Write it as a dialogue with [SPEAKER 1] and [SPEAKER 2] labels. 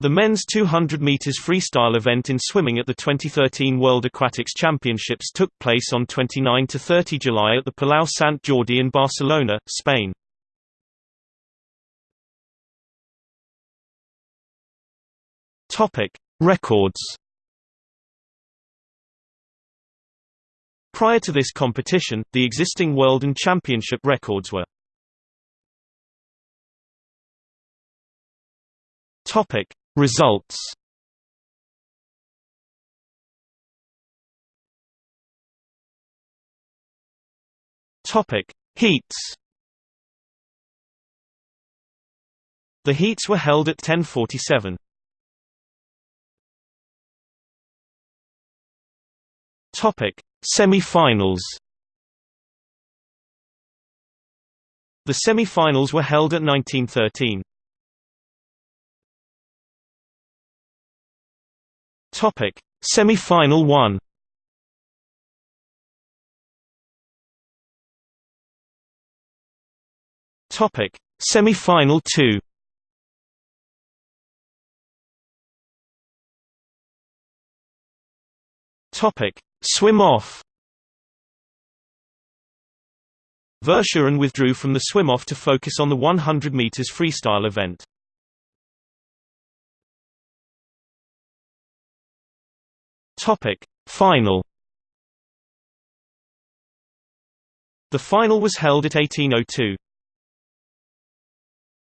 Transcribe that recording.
[SPEAKER 1] The men's 200 meters freestyle event in swimming at the 2013 World Aquatics Championships took place on 29 to 30 July at the Palau Sant Jordi in Barcelona, Spain. Topic: Records. Prior to this competition, the existing world and championship records were Topic Results Topic Heats The heats were held at 1047. Topic Semi-finals The semi-finals were held at 1913. Topic: Semi-final 1. Topic: Semi-final 2. Topic: Swim off. Verschuren withdrew from the swim-off to focus on the 100 meters freestyle event. Topic: Final. The final was held at 1802.